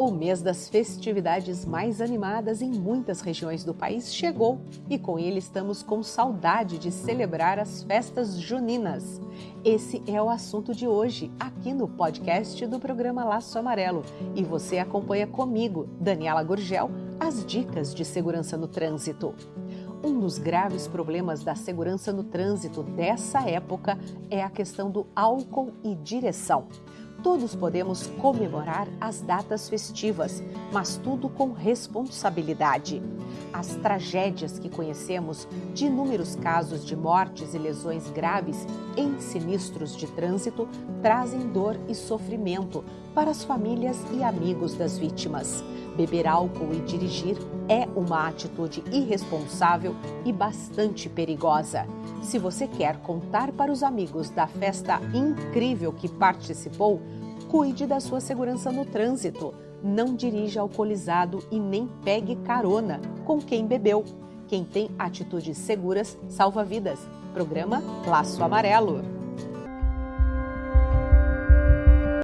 O mês das festividades mais animadas em muitas regiões do país chegou e com ele estamos com saudade de celebrar as festas juninas. Esse é o assunto de hoje, aqui no podcast do programa Laço Amarelo. E você acompanha comigo, Daniela Gurgel, as dicas de segurança no trânsito. Um dos graves problemas da segurança no trânsito dessa época é a questão do álcool e direção. Todos podemos comemorar as datas festivas, mas tudo com responsabilidade. As tragédias que conhecemos de inúmeros casos de mortes e lesões graves em sinistros de trânsito trazem dor e sofrimento para as famílias e amigos das vítimas. Beber álcool e dirigir é uma atitude irresponsável e bastante perigosa. Se você quer contar para os amigos da festa incrível que participou, cuide da sua segurança no trânsito. Não dirija alcoolizado e nem pegue carona com quem bebeu. Quem tem atitudes seguras salva vidas. Programa Laço Amarelo.